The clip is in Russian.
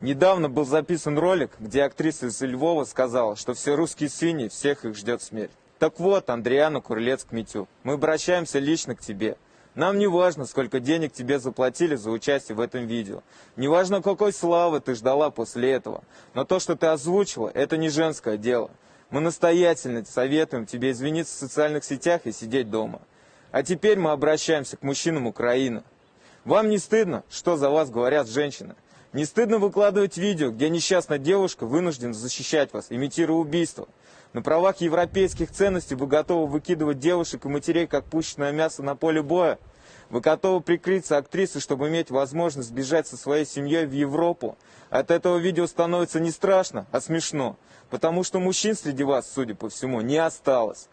Недавно был записан ролик, где актриса из Львова сказала, что все русские свиньи, всех их ждет смерть. Так вот, Андриана Курлец-Кмитю, мы обращаемся лично к тебе. Нам не важно, сколько денег тебе заплатили за участие в этом видео. Не важно, какой славы ты ждала после этого. Но то, что ты озвучила, это не женское дело. Мы настоятельно советуем тебе извиниться в социальных сетях и сидеть дома. А теперь мы обращаемся к мужчинам Украины. Вам не стыдно, что за вас говорят женщины? Не стыдно выкладывать видео, где несчастная девушка вынуждена защищать вас, имитируя убийство? На правах европейских ценностей вы готовы выкидывать девушек и матерей, как пущенное мясо на поле боя? Вы готовы прикрыться актрисой, чтобы иметь возможность бежать со своей семьей в Европу? От этого видео становится не страшно, а смешно. Потому что мужчин среди вас, судя по всему, не осталось.